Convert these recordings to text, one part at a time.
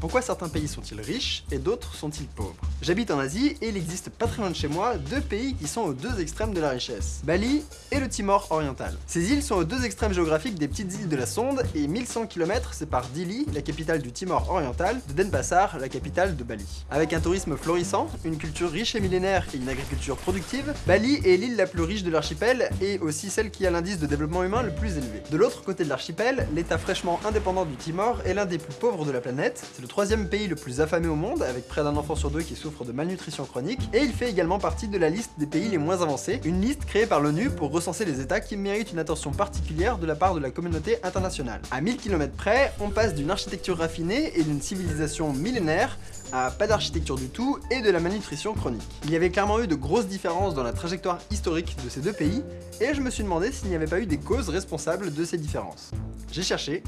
Pourquoi certains pays sont-ils riches et d'autres sont-ils pauvres? J'habite en Asie et il existe pas très loin de chez moi deux pays qui sont aux deux extrêmes de la richesse. Bali et le Timor oriental. Ces îles sont aux deux extrêmes géographiques des petites îles de la Sonde et 1100 km séparent Dili, la capitale du Timor oriental, de Denpasar, la capitale de Bali. Avec un tourisme florissant, une culture riche et millénaire et une agriculture productive, Bali est l'île la plus riche de l'archipel et aussi celle qui a l'indice de développement humain le plus élevé. De l'autre côté de l'archipel, l'état fraîchement indépendant du Timor est l'un des plus pauvres de la planète, c'est le troisième pays le plus affamé au monde, avec près d'un enfant sur deux qui souffre de malnutrition chronique, et il fait également partie de la liste des pays les moins avancés, une liste créée par l'ONU pour recenser les états qui méritent une attention particulière de la part de la communauté internationale. À 1000 km près, on passe d'une architecture raffinée et d'une civilisation millénaire à pas d'architecture du tout et de la malnutrition chronique. Il y avait clairement eu de grosses différences dans la trajectoire historique de ces deux pays, et je me suis demandé s'il n'y avait pas eu des causes responsables de ces différences. J'ai cherché,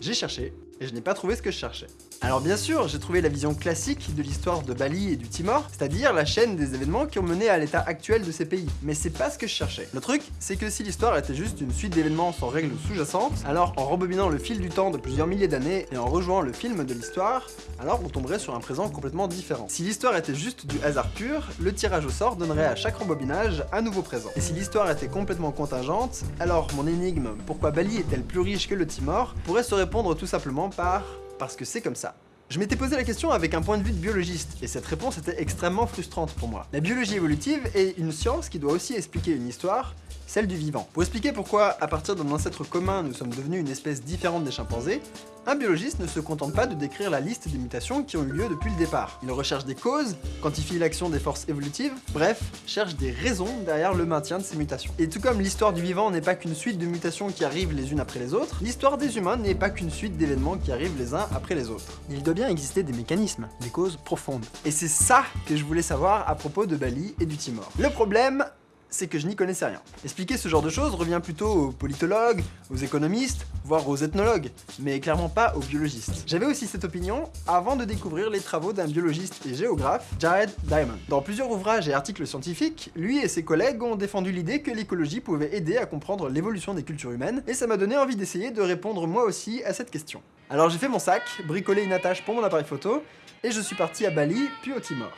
j'ai cherché, et je n'ai pas trouvé ce que je cherchais. Alors bien sûr, j'ai trouvé la vision classique de l'histoire de Bali et du Timor, c'est-à-dire la chaîne des événements qui ont mené à l'état actuel de ces pays. Mais c'est pas ce que je cherchais. Le truc, c'est que si l'histoire était juste une suite d'événements sans règles sous-jacentes, alors en rebobinant le fil du temps de plusieurs milliers d'années et en rejoignant le film de l'histoire, alors on tomberait sur un présent complètement différent. Si l'histoire était juste du hasard pur, le tirage au sort donnerait à chaque rembobinage un nouveau présent. Et si l'histoire était complètement contingente, alors mon énigme « Pourquoi Bali est-elle plus riche que le Timor ?», pourrait se répondre tout simplement par « Parce que c'est comme ça ». Je m'étais posé la question avec un point de vue de biologiste, et cette réponse était extrêmement frustrante pour moi. La biologie évolutive est une science qui doit aussi expliquer une histoire, celle du vivant. Pour expliquer pourquoi, à partir d'un ancêtre commun, nous sommes devenus une espèce différente des chimpanzés, un biologiste ne se contente pas de décrire la liste des mutations qui ont eu lieu depuis le départ. Il recherche des causes, quantifie l'action des forces évolutives, bref, cherche des raisons derrière le maintien de ces mutations. Et tout comme l'histoire du vivant n'est pas qu'une suite de mutations qui arrivent les unes après les autres, l'histoire des humains n'est pas qu'une suite d'événements qui arrivent les uns après les autres. Il doit bien exister des mécanismes, des causes profondes. Et c'est ça que je voulais savoir à propos de Bali et du Timor. Le problème, c'est que je n'y connaissais rien. Expliquer ce genre de choses revient plutôt aux politologues, aux économistes, voire aux ethnologues, mais clairement pas aux biologistes. J'avais aussi cette opinion avant de découvrir les travaux d'un biologiste et géographe, Jared Diamond. Dans plusieurs ouvrages et articles scientifiques, lui et ses collègues ont défendu l'idée que l'écologie pouvait aider à comprendre l'évolution des cultures humaines, et ça m'a donné envie d'essayer de répondre moi aussi à cette question. Alors j'ai fait mon sac, bricolé une attache pour mon appareil photo, et je suis parti à Bali, puis au Timor.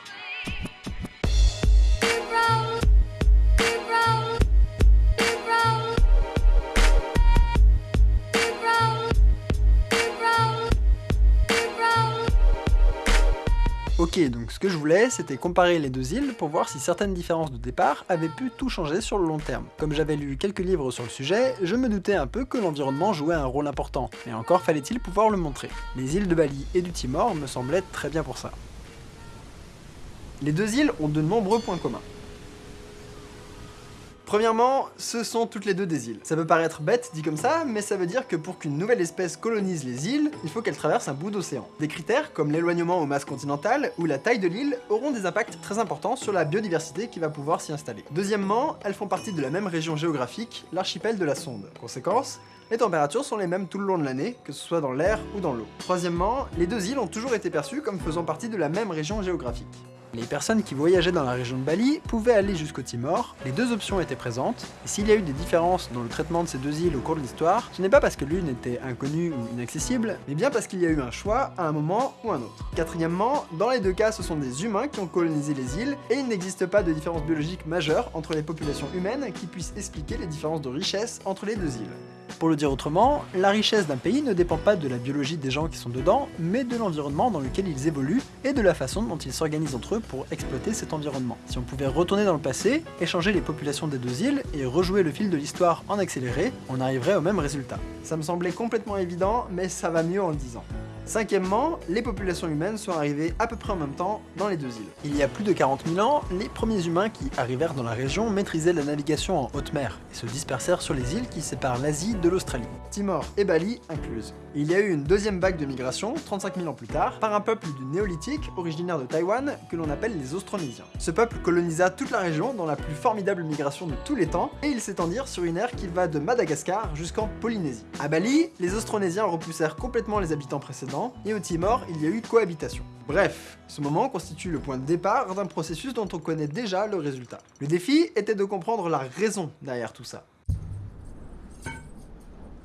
Ok, donc ce que je voulais, c'était comparer les deux îles pour voir si certaines différences de départ avaient pu tout changer sur le long terme. Comme j'avais lu quelques livres sur le sujet, je me doutais un peu que l'environnement jouait un rôle important, mais encore fallait-il pouvoir le montrer. Les îles de Bali et du Timor me semblaient très bien pour ça. Les deux îles ont de nombreux points communs. Premièrement, ce sont toutes les deux des îles. Ça peut paraître bête dit comme ça, mais ça veut dire que pour qu'une nouvelle espèce colonise les îles, il faut qu'elle traverse un bout d'océan. Des critères comme l'éloignement aux masses continentales ou la taille de l'île auront des impacts très importants sur la biodiversité qui va pouvoir s'y installer. Deuxièmement, elles font partie de la même région géographique, l'archipel de la Sonde. Conséquence, les températures sont les mêmes tout le long de l'année, que ce soit dans l'air ou dans l'eau. Troisièmement, les deux îles ont toujours été perçues comme faisant partie de la même région géographique. Les personnes qui voyageaient dans la région de Bali pouvaient aller jusqu'au Timor, les deux options étaient présentes, et s'il y a eu des différences dans le traitement de ces deux îles au cours de l'histoire, ce n'est pas parce que l'une était inconnue ou inaccessible, mais bien parce qu'il y a eu un choix à un moment ou un autre. Quatrièmement, dans les deux cas ce sont des humains qui ont colonisé les îles, et il n'existe pas de différence biologique majeure entre les populations humaines qui puissent expliquer les différences de richesse entre les deux îles. Pour le dire autrement, la richesse d'un pays ne dépend pas de la biologie des gens qui sont dedans, mais de l'environnement dans lequel ils évoluent et de la façon dont ils s'organisent entre eux pour exploiter cet environnement. Si on pouvait retourner dans le passé, échanger les populations des deux îles et rejouer le fil de l'histoire en accéléré, on arriverait au même résultat. Ça me semblait complètement évident, mais ça va mieux en le disant. Cinquièmement, les populations humaines sont arrivées à peu près en même temps dans les deux îles. Il y a plus de 40 000 ans, les premiers humains qui arrivèrent dans la région maîtrisaient la navigation en haute mer et se dispersèrent sur les îles qui séparent l'Asie de l'Australie, Timor et Bali incluses. Il y a eu une deuxième vague de migration, 35 000 ans plus tard, par un peuple du néolithique originaire de Taïwan que l'on appelle les Austronésiens. Ce peuple colonisa toute la région dans la plus formidable migration de tous les temps et ils s'étendirent sur une ère qui va de Madagascar jusqu'en Polynésie. À Bali, les Austronésiens repoussèrent complètement les habitants précédents et au Timor, il y a eu cohabitation. Bref, ce moment constitue le point de départ d'un processus dont on connaît déjà le résultat. Le défi était de comprendre la raison derrière tout ça.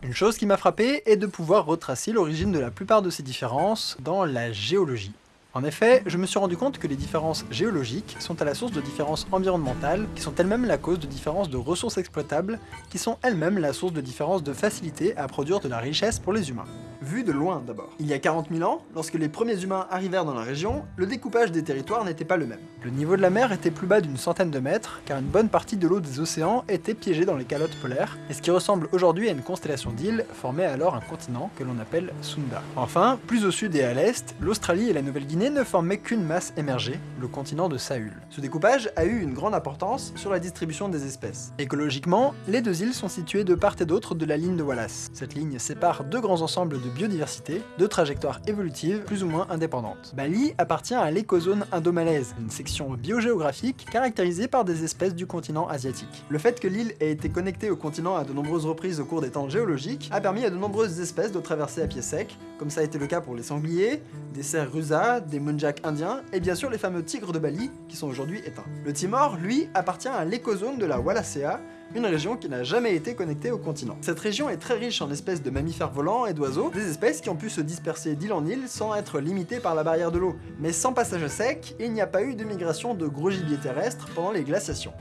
Une chose qui m'a frappé est de pouvoir retracer l'origine de la plupart de ces différences dans la géologie. En effet, je me suis rendu compte que les différences géologiques sont à la source de différences environnementales, qui sont elles-mêmes la cause de différences de ressources exploitables, qui sont elles-mêmes la source de différences de facilité à produire de la richesse pour les humains. Vu de loin d'abord. Il y a 40 000 ans, lorsque les premiers humains arrivèrent dans la région, le découpage des territoires n'était pas le même. Le niveau de la mer était plus bas d'une centaine de mètres, car une bonne partie de l'eau des océans était piégée dans les calottes polaires, et ce qui ressemble aujourd'hui à une constellation d'îles formait alors un continent que l'on appelle Sunda. Enfin, plus au sud et à l'est, l'Australie et la Nouvelle-Guinée ne formait qu'une masse émergée, le continent de Saül. Ce découpage a eu une grande importance sur la distribution des espèces. Écologiquement, les deux îles sont situées de part et d'autre de la ligne de Wallace. Cette ligne sépare deux grands ensembles de biodiversité, deux trajectoires évolutives plus ou moins indépendantes. Bali appartient à l'écozone indomalaise, une section biogéographique caractérisée par des espèces du continent asiatique. Le fait que l'île ait été connectée au continent à de nombreuses reprises au cours des temps géologiques a permis à de nombreuses espèces de traverser à pied sec, comme ça a été le cas pour les sangliers, des cerfs rusas, des munjak indiens, et bien sûr les fameux tigres de Bali, qui sont aujourd'hui éteints. Le Timor, lui, appartient à l'écozone de la Wallacea, une région qui n'a jamais été connectée au continent. Cette région est très riche en espèces de mammifères volants et d'oiseaux, des espèces qui ont pu se disperser d'île en île sans être limitées par la barrière de l'eau. Mais sans passage sec, il n'y a pas eu de migration de gros gibiers terrestres pendant les glaciations.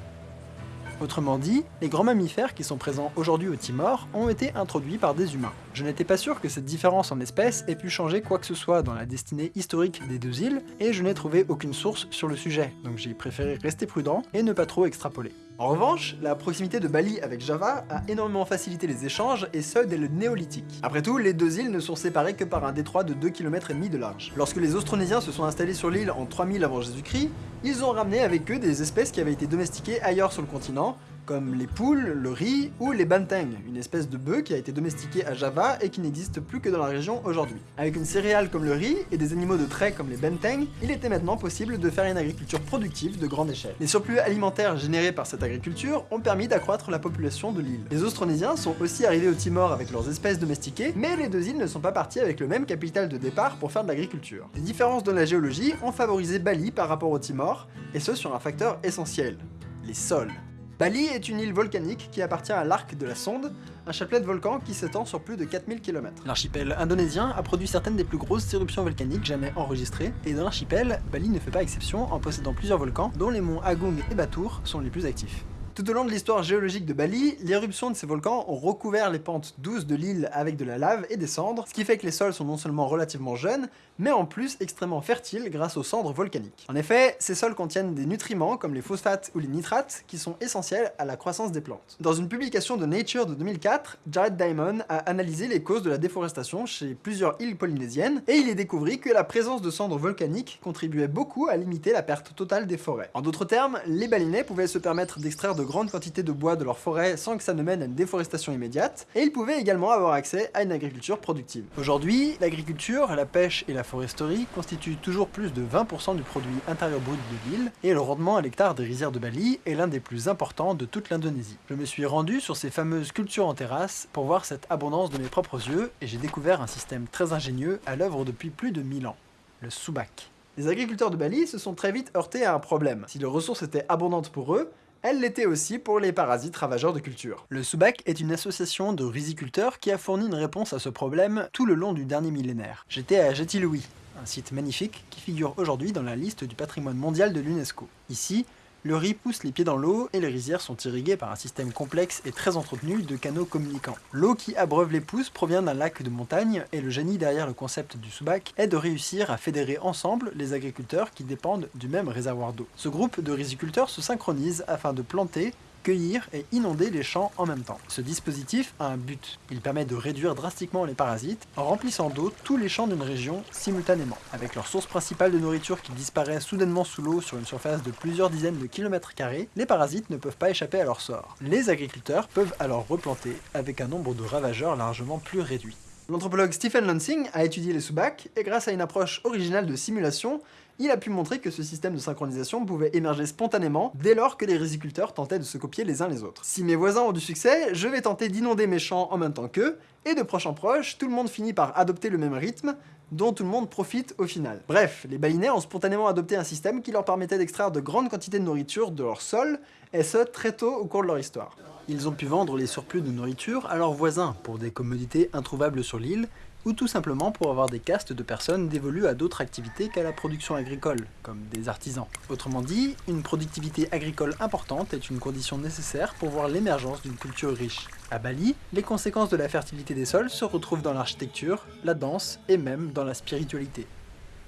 Autrement dit, les grands mammifères qui sont présents aujourd'hui au Timor ont été introduits par des humains. Je n'étais pas sûr que cette différence en espèces ait pu changer quoi que ce soit dans la destinée historique des deux îles, et je n'ai trouvé aucune source sur le sujet, donc j'ai préféré rester prudent et ne pas trop extrapoler. En revanche, la proximité de Bali avec Java a énormément facilité les échanges, et ce dès le néolithique. Après tout, les deux îles ne sont séparées que par un détroit de 2 km de large. Lorsque les Austronésiens se sont installés sur l'île en 3000 avant Jésus-Christ, ils ont ramené avec eux des espèces qui avaient été domestiquées ailleurs sur le continent, comme les poules, le riz ou les banteng, une espèce de bœuf qui a été domestiquée à Java et qui n'existe plus que dans la région aujourd'hui. Avec une céréale comme le riz et des animaux de trait comme les banteng, il était maintenant possible de faire une agriculture productive de grande échelle. Les surplus alimentaires générés par cette agriculture ont permis d'accroître la population de l'île. Les Austronésiens sont aussi arrivés au Timor avec leurs espèces domestiquées, mais les deux îles ne sont pas parties avec le même capital de départ pour faire de l'agriculture. Les différences dans la géologie ont favorisé Bali par rapport au Timor, et ce sur un facteur essentiel, les sols. Bali est une île volcanique qui appartient à l'arc de la Sonde, un chapelet de volcans qui s'étend sur plus de 4000 km. L'archipel indonésien a produit certaines des plus grosses éruptions volcaniques jamais enregistrées, et dans l'archipel, Bali ne fait pas exception en possédant plusieurs volcans, dont les monts Agung et Batur sont les plus actifs. Tout au long de l'histoire géologique de Bali, l'éruption de ces volcans ont recouvert les pentes douces de l'île avec de la lave et des cendres, ce qui fait que les sols sont non seulement relativement jeunes, mais en plus extrêmement fertiles grâce aux cendres volcaniques. En effet, ces sols contiennent des nutriments comme les phosphates ou les nitrates qui sont essentiels à la croissance des plantes. Dans une publication de Nature de 2004, Jared Diamond a analysé les causes de la déforestation chez plusieurs îles polynésiennes, et il est découvert que la présence de cendres volcaniques contribuait beaucoup à limiter la perte totale des forêts. En d'autres termes, les balinais pouvaient se permettre d'extraire de grandes quantités de bois de leur forêt sans que ça ne mène à une déforestation immédiate, et ils pouvaient également avoir accès à une agriculture productive. Aujourd'hui, l'agriculture, la pêche et la foresterie constituent toujours plus de 20% du produit intérieur brut de l'île, et le rendement à l'hectare des rizières de Bali est l'un des plus importants de toute l'Indonésie. Je me suis rendu sur ces fameuses cultures en terrasse pour voir cette abondance de mes propres yeux, et j'ai découvert un système très ingénieux à l'œuvre depuis plus de 1000 ans, le subak. Les agriculteurs de Bali se sont très vite heurtés à un problème. Si les ressources étaient abondantes pour eux, elle l'était aussi pour les parasites ravageurs de culture. Le Subak est une association de riziculteurs qui a fourni une réponse à ce problème tout le long du dernier millénaire. J'étais à Jatilouis, un site magnifique qui figure aujourd'hui dans la liste du patrimoine mondial de l'UNESCO. Ici, le riz pousse les pieds dans l'eau et les rizières sont irriguées par un système complexe et très entretenu de canaux communicants. L'eau qui abreuve les pousses provient d'un lac de montagne et le génie derrière le concept du Subac est de réussir à fédérer ensemble les agriculteurs qui dépendent du même réservoir d'eau. Ce groupe de riziculteurs se synchronise afin de planter, cueillir et inonder les champs en même temps. Ce dispositif a un but. Il permet de réduire drastiquement les parasites en remplissant d'eau tous les champs d'une région simultanément. Avec leur source principale de nourriture qui disparaît soudainement sous l'eau sur une surface de plusieurs dizaines de kilomètres carrés, les parasites ne peuvent pas échapper à leur sort. Les agriculteurs peuvent alors replanter avec un nombre de ravageurs largement plus réduit. L'anthropologue Stephen Lansing a étudié les sous-bacs et grâce à une approche originale de simulation, il a pu montrer que ce système de synchronisation pouvait émerger spontanément dès lors que les riziculteurs tentaient de se copier les uns les autres. Si mes voisins ont du succès, je vais tenter d'inonder mes champs en même temps qu'eux, et de proche en proche, tout le monde finit par adopter le même rythme, dont tout le monde profite au final. Bref, les balinais ont spontanément adopté un système qui leur permettait d'extraire de grandes quantités de nourriture de leur sol, et ce très tôt au cours de leur histoire. Ils ont pu vendre les surplus de nourriture à leurs voisins pour des commodités introuvables sur l'île, ou tout simplement pour avoir des castes de personnes dévolues à d'autres activités qu'à la production agricole, comme des artisans. Autrement dit, une productivité agricole importante est une condition nécessaire pour voir l'émergence d'une culture riche. À Bali, les conséquences de la fertilité des sols se retrouvent dans l'architecture, la danse et même dans la spiritualité.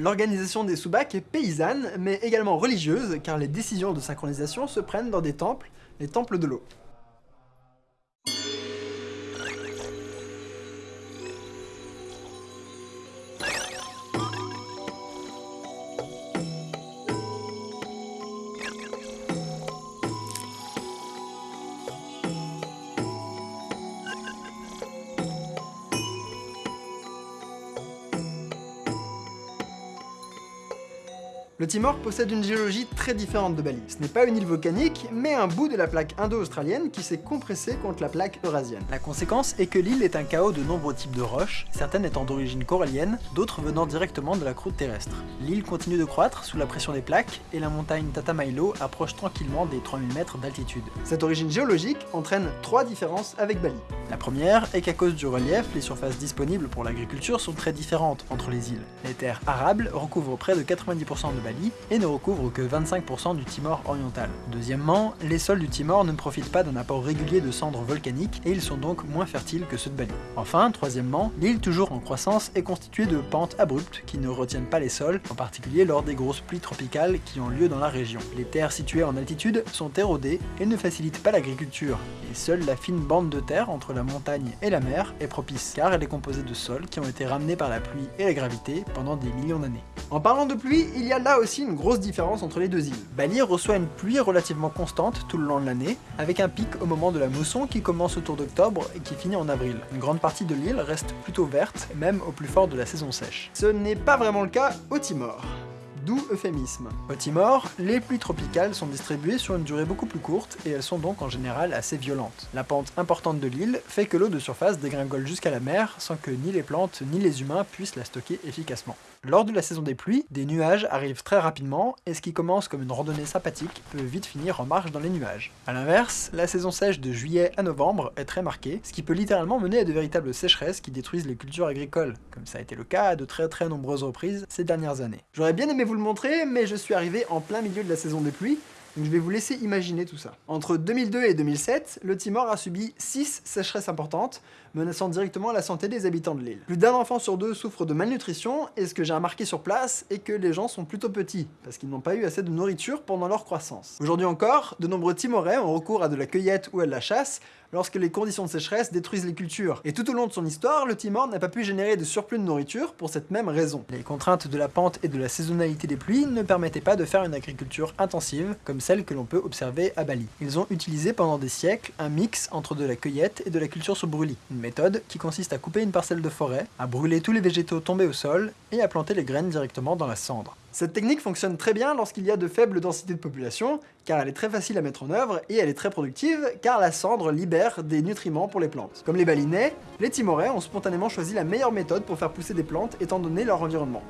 L'organisation des soubaks est paysanne, mais également religieuse, car les décisions de synchronisation se prennent dans des temples, les temples de l'eau. Le Timor possède une géologie très différente de Bali. Ce n'est pas une île volcanique, mais un bout de la plaque indo-australienne qui s'est compressé contre la plaque eurasienne. La conséquence est que l'île est un chaos de nombreux types de roches, certaines étant d'origine corallienne, d'autres venant directement de la croûte terrestre. L'île continue de croître sous la pression des plaques, et la montagne Tatamailo approche tranquillement des 3000 mètres d'altitude. Cette origine géologique entraîne trois différences avec Bali. La première est qu'à cause du relief, les surfaces disponibles pour l'agriculture sont très différentes entre les îles. Les terres arables recouvrent près de 90% de et ne recouvre que 25% du Timor oriental. Deuxièmement, les sols du Timor ne profitent pas d'un apport régulier de cendres volcaniques et ils sont donc moins fertiles que ceux de Bali. Enfin, troisièmement, l'île toujours en croissance est constituée de pentes abruptes qui ne retiennent pas les sols, en particulier lors des grosses pluies tropicales qui ont lieu dans la région. Les terres situées en altitude sont érodées et ne facilitent pas l'agriculture, et seule la fine bande de terre entre la montagne et la mer est propice, car elle est composée de sols qui ont été ramenés par la pluie et la gravité pendant des millions d'années. En parlant de pluie, il y a là aussi une grosse différence entre les deux îles. Bali reçoit une pluie relativement constante tout le long de l'année, avec un pic au moment de la mousson qui commence autour d'octobre et qui finit en avril. Une grande partie de l'île reste plutôt verte, même au plus fort de la saison sèche. Ce n'est pas vraiment le cas au Timor d'où euphémisme. Au Timor, les pluies tropicales sont distribuées sur une durée beaucoup plus courte et elles sont donc en général assez violentes. La pente importante de l'île fait que l'eau de surface dégringole jusqu'à la mer sans que ni les plantes ni les humains puissent la stocker efficacement. Lors de la saison des pluies, des nuages arrivent très rapidement et ce qui commence comme une randonnée sympathique peut vite finir en marche dans les nuages. A l'inverse, la saison sèche de juillet à novembre est très marquée, ce qui peut littéralement mener à de véritables sécheresses qui détruisent les cultures agricoles, comme ça a été le cas à de très très nombreuses reprises ces dernières années. J'aurais bien aimé vous le montrer, mais je suis arrivé en plein milieu de la saison des pluies, donc je vais vous laisser imaginer tout ça. Entre 2002 et 2007, le Timor a subi 6 sécheresses importantes, menaçant directement la santé des habitants de l'île. Plus d'un enfant sur deux souffre de malnutrition, et ce que j'ai remarqué sur place est que les gens sont plutôt petits, parce qu'ils n'ont pas eu assez de nourriture pendant leur croissance. Aujourd'hui encore, de nombreux Timorais ont recours à de la cueillette ou à de la chasse, lorsque les conditions de sécheresse détruisent les cultures. Et tout au long de son histoire, le Timor n'a pas pu générer de surplus de nourriture pour cette même raison. Les contraintes de la pente et de la saisonnalité des pluies ne permettaient pas de faire une agriculture intensive, comme celle que l'on peut observer à Bali. Ils ont utilisé pendant des siècles un mix entre de la cueillette et de la culture sur brûlis, qui consiste à couper une parcelle de forêt, à brûler tous les végétaux tombés au sol et à planter les graines directement dans la cendre. Cette technique fonctionne très bien lorsqu'il y a de faibles densités de population, car elle est très facile à mettre en œuvre, et elle est très productive, car la cendre libère des nutriments pour les plantes. Comme les balinais, les timorais ont spontanément choisi la meilleure méthode pour faire pousser des plantes étant donné leur environnement.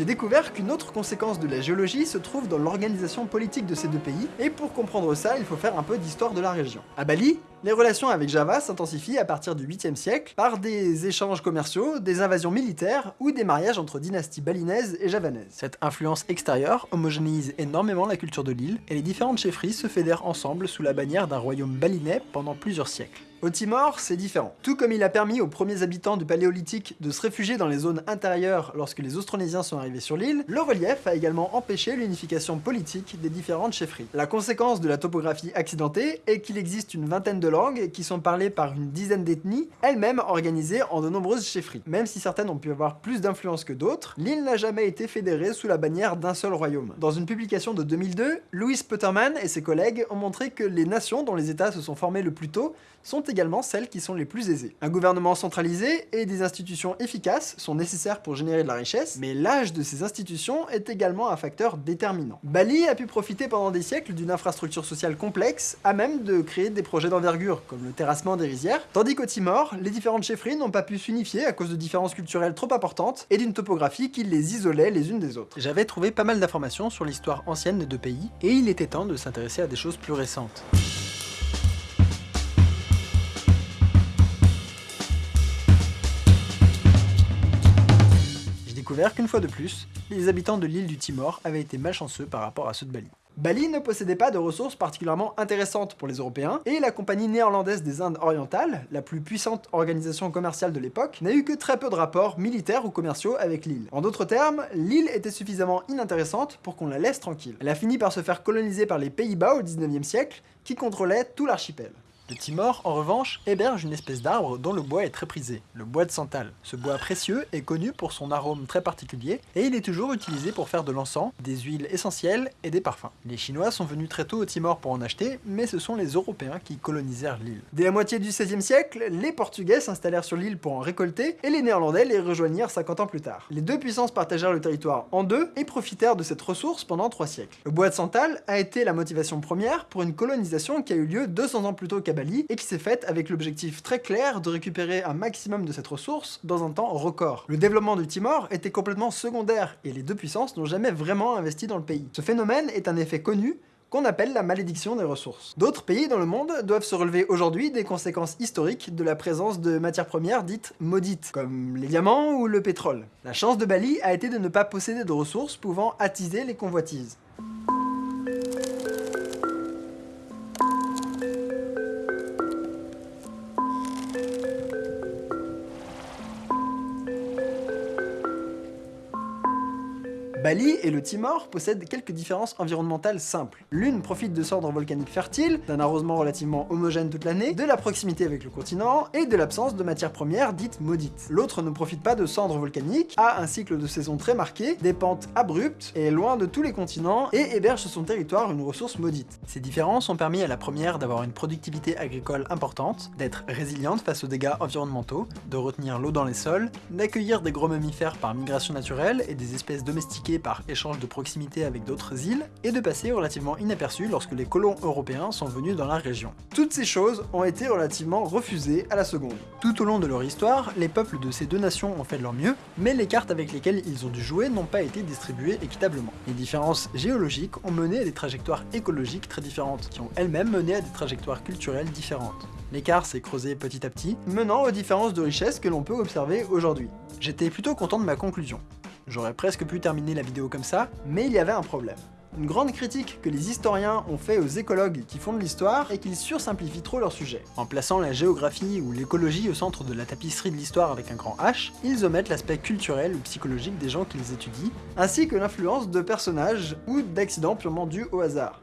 J'ai découvert qu'une autre conséquence de la géologie se trouve dans l'organisation politique de ces deux pays, et pour comprendre ça, il faut faire un peu d'histoire de la région. À Bali, les relations avec Java s'intensifient à partir du 8e siècle par des échanges commerciaux, des invasions militaires ou des mariages entre dynasties balinaises et javanaises. Cette influence extérieure homogénéise énormément la culture de l'île, et les différentes chefferies se fédèrent ensemble sous la bannière d'un royaume balinais pendant plusieurs siècles. Au Timor, c'est différent. Tout comme il a permis aux premiers habitants du Paléolithique de se réfugier dans les zones intérieures lorsque les Austronésiens sont arrivés sur l'île, le relief a également empêché l'unification politique des différentes chefferies. La conséquence de la topographie accidentée est qu'il existe une vingtaine de langues qui sont parlées par une dizaine d'ethnies, elles-mêmes organisées en de nombreuses chefferies. Même si certaines ont pu avoir plus d'influence que d'autres, l'île n'a jamais été fédérée sous la bannière d'un seul royaume. Dans une publication de 2002, Louis Putterman et ses collègues ont montré que les nations dont les états se sont formés le plus tôt sont également celles qui sont les plus aisées. Un gouvernement centralisé et des institutions efficaces sont nécessaires pour générer de la richesse, mais l'âge de ces institutions est également un facteur déterminant. Bali a pu profiter pendant des siècles d'une infrastructure sociale complexe, à même de créer des projets d'envergure, comme le terrassement des rizières, tandis qu'au Timor, les différentes chefferies n'ont pas pu s'unifier à cause de différences culturelles trop importantes et d'une topographie qui les isolait les unes des autres. J'avais trouvé pas mal d'informations sur l'histoire ancienne des deux pays, et il était temps de s'intéresser à des choses plus récentes. Qu'une fois de plus, les habitants de l'île du Timor avaient été malchanceux par rapport à ceux de Bali. Bali ne possédait pas de ressources particulièrement intéressantes pour les Européens, et la compagnie néerlandaise des Indes orientales, la plus puissante organisation commerciale de l'époque, n'a eu que très peu de rapports militaires ou commerciaux avec l'île. En d'autres termes, l'île était suffisamment inintéressante pour qu'on la laisse tranquille. Elle a fini par se faire coloniser par les Pays-Bas au 19e siècle, qui contrôlaient tout l'archipel. Le Timor, en revanche, héberge une espèce d'arbre dont le bois est très prisé, le bois de santal. Ce bois précieux est connu pour son arôme très particulier, et il est toujours utilisé pour faire de l'encens, des huiles essentielles et des parfums. Les Chinois sont venus très tôt au Timor pour en acheter, mais ce sont les Européens qui colonisèrent l'île. Dès la moitié du XVIe siècle, les Portugais s'installèrent sur l'île pour en récolter, et les Néerlandais les rejoignirent 50 ans plus tard. Les deux puissances partagèrent le territoire en deux, et profitèrent de cette ressource pendant trois siècles. Le bois de santal a été la motivation première pour une colonisation qui a eu lieu 200 ans plus tôt qu'à Et qui s'est faite avec l'objectif très clair de récupérer un maximum de cette ressource dans un temps record. Le développement du Timor était complètement secondaire, et les deux puissances n'ont jamais vraiment investi dans le pays. Ce phénomène est un effet connu qu'on appelle la malédiction des ressources. D'autres pays dans le monde doivent se relever aujourd'hui des conséquences historiques de la présence de matières premières dites maudites, comme les diamants ou le pétrole. La chance de Bali a été de ne pas posséder de ressources pouvant attiser les convoitises. Bali et le Timor possèdent quelques différences environnementales simples. L'une profite de cendres volcaniques fertiles, d'un arrosement relativement homogène toute l'année, de la proximité avec le continent, et de l'absence de matières premières dites maudites. L'autre ne profite pas de cendres volcaniques, a un cycle de saison très marqué, des pentes abruptes, est loin de tous les continents, et héberge sur son territoire une ressource maudite. Ces différences ont permis à la première d'avoir une productivité agricole importante, d'être résiliente face aux dégâts environnementaux, de retenir l'eau dans les sols, d'accueillir des gros mammifères par migration naturelle et des espèces domestiquées par échange de proximité avec d'autres îles, et de passer relativement inaperçu lorsque les colons européens sont venus dans la région. Toutes ces choses ont été relativement refusées à la seconde. Tout au long de leur histoire, les peuples de ces deux nations ont fait de leur mieux, mais les cartes avec lesquelles ils ont dû jouer n'ont pas été distribuées équitablement. Les différences géologiques ont mené à des trajectoires écologiques très différentes, qui ont elles-mêmes mené à des trajectoires culturelles différentes. L'écart s'est creusé petit à petit, menant aux différences de richesse que l'on peut observer aujourd'hui. J'étais plutôt content de ma conclusion. J'aurais presque pu terminer la vidéo comme ça, mais il y avait un problème. Une grande critique que les historiens ont fait aux écologues qui font de l'histoire est qu'ils sursimplifient trop leur sujet. En plaçant la géographie ou l'écologie au centre de la tapisserie de l'histoire avec un grand H, ils omettent l'aspect culturel ou psychologique des gens qu'ils étudient, ainsi que l'influence de personnages ou d'accidents purement dus au hasard.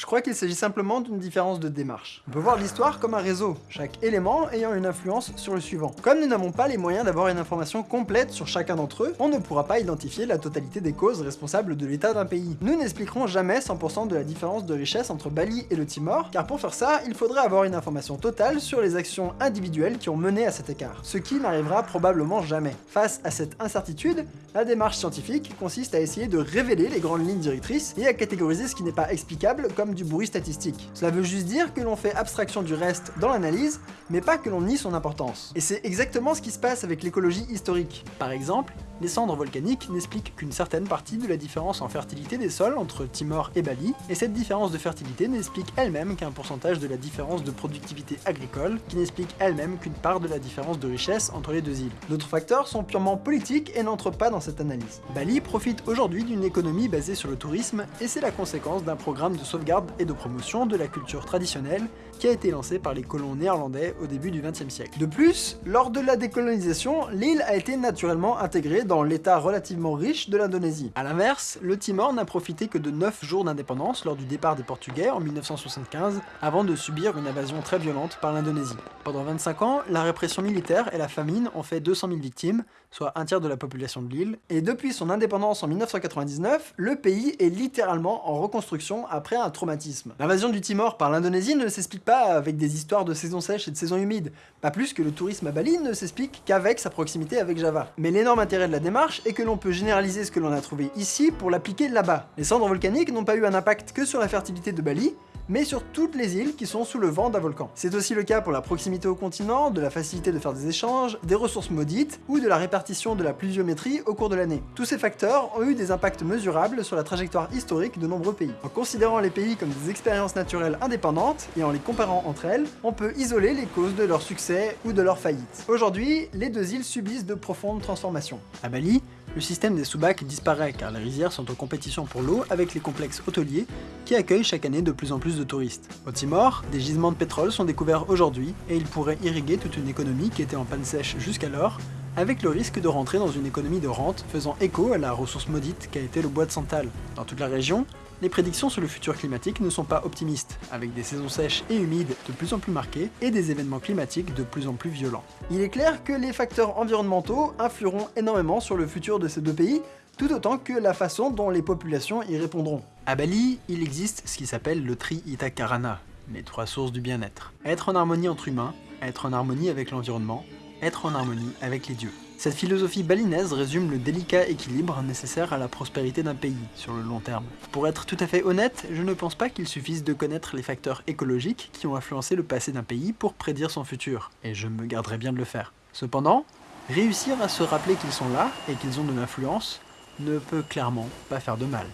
Je crois qu'il s'agit simplement d'une différence de démarche. On peut voir l'histoire comme un réseau, chaque élément ayant une influence sur le suivant. Comme nous n'avons pas les moyens d'avoir une information complète sur chacun d'entre eux, on ne pourra pas identifier la totalité des causes responsables de l'état d'un pays. Nous n'expliquerons jamais 100% de la différence de richesse entre Bali et le Timor, car pour faire ça, il faudrait avoir une information totale sur les actions individuelles qui ont mené à cet écart, ce qui n'arrivera probablement jamais. Face à cette incertitude, la démarche scientifique consiste à essayer de révéler les grandes lignes directrices et à catégoriser ce qui n'est pas explicable comme du bruit statistique. Cela veut juste dire que l'on fait abstraction du reste dans l'analyse, mais pas que l'on nie son importance. Et c'est exactement ce qui se passe avec l'écologie historique. Par exemple, les cendres volcaniques n'expliquent qu'une certaine partie de la différence en fertilité des sols entre Timor et Bali, et cette différence de fertilité n'explique elle-même qu'un pourcentage de la différence de productivité agricole, qui n'explique elle-même qu'une part de la différence de richesse entre les deux îles. D'autres facteurs sont purement politiques et n'entrent pas dans cette analyse. Bali profite aujourd'hui d'une économie basée sur le tourisme, et c'est la conséquence d'un programme de sauvegarde et de promotion de la culture traditionnelle qui a été lancé par les colons néerlandais au début du XXe siècle. De plus, lors de la décolonisation, l'île a été naturellement intégrée dans l'état relativement riche de l'Indonésie. A l'inverse, le Timor n'a profité que de 9 jours d'indépendance lors du départ des Portugais en 1975, avant de subir une invasion très violente par l'Indonésie. Pendant 25 ans, la répression militaire et la famine ont fait 200 000 victimes, soit un tiers de la population de l'île, et depuis son indépendance en 1999, le pays est littéralement en reconstruction après un traumatisme. L'invasion du Timor par l'Indonésie ne s'explique pas avec des histoires de saison sèche et de saison humide, pas plus que le tourisme à Bali ne s'explique qu'avec sa proximité avec Java. Mais l'énorme intérêt de la démarche est que l'on peut généraliser ce que l'on a trouvé ici pour l'appliquer là-bas. Les cendres volcaniques n'ont pas eu un impact que sur la fertilité de Bali, mais sur toutes les îles qui sont sous le vent d'un volcan. C'est aussi le cas pour la proximité au continent, de la facilité de faire des échanges, des ressources maudites, ou de la répartition de la pluviométrie au cours de l'année. Tous ces facteurs ont eu des impacts mesurables sur la trajectoire historique de nombreux pays. En considérant les pays comme des expériences naturelles indépendantes, et en les comparant entre elles, on peut isoler les causes de leur succès ou de leur faillite. Aujourd'hui, les deux îles subissent de profondes transformations. À Bali, le système des sous-bacs disparaît car les rizières sont en compétition pour l'eau avec les complexes hôteliers qui accueillent chaque année de plus en plus de touristes. Au Timor, des gisements de pétrole sont découverts aujourd'hui et ils pourraient irriguer toute une économie qui était en panne sèche jusqu'alors avec le risque de rentrer dans une économie de rente faisant écho à la ressource maudite qu'a été le bois de santal. Dans toute la région, les prédictions sur le futur climatique ne sont pas optimistes, avec des saisons sèches et humides de plus en plus marquées et des événements climatiques de plus en plus violents. Il est clair que les facteurs environnementaux influeront énormément sur le futur de ces deux pays, tout autant que la façon dont les populations y répondront. À Bali, il existe ce qui s'appelle le tri Itakarana, les trois sources du bien-être. Être en harmonie entre humains, être en harmonie avec l'environnement, être en harmonie avec les dieux. Cette philosophie balinaise résume le délicat équilibre nécessaire à la prospérité d'un pays sur le long terme. Pour être tout à fait honnête, je ne pense pas qu'il suffise de connaître les facteurs écologiques qui ont influencé le passé d'un pays pour prédire son futur, et je me garderai bien de le faire. Cependant, réussir à se rappeler qu'ils sont là et qu'ils ont de l'influence ne peut clairement pas faire de mal.